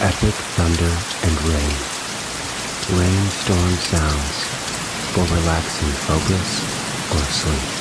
epic thunder and rain. Rainstorm sounds for relaxing focus or sleep.